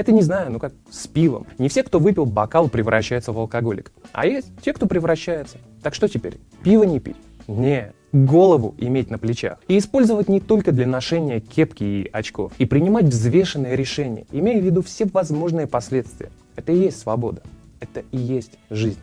Это не знаю, ну как с пивом. Не все, кто выпил бокал, превращаются в алкоголик. А есть те, кто превращается. Так что теперь? Пиво не пить? Не, голову иметь на плечах. И использовать не только для ношения кепки и очков. И принимать взвешенные решения, имея в виду все возможные последствия. Это и есть свобода. Это и есть жизнь.